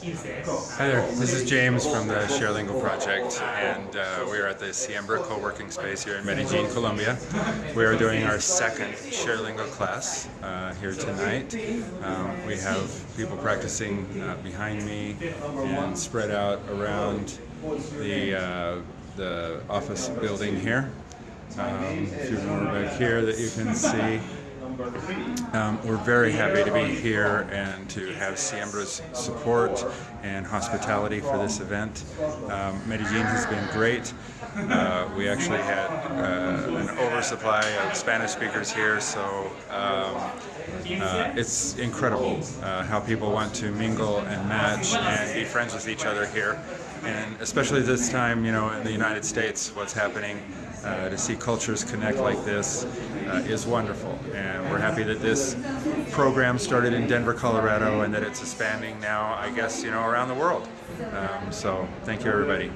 Hi there, this is James from the ShareLingo project and uh, we are at the Siembra co-working space here in Medellin, Colombia. We are doing our second ShareLingo class uh, here tonight. Um, we have people practicing uh, behind me and spread out around the, uh, the office building here. Um, a few more back here that you can see. Um, we're very happy to be here and to have Siembra's support and hospitality for this event. Um, Medellin has been great. Uh, we actually had uh, an oversupply of Spanish speakers here, so um, uh, it's incredible uh, how people want to mingle and match and be friends with each other here. And especially this time, you know, in the United States, what's happening, uh, to see cultures connect like this uh, is wonderful. And we're happy that this program started in Denver, Colorado, and that it's expanding now, I guess, you know, around the world. Um, so thank you, everybody.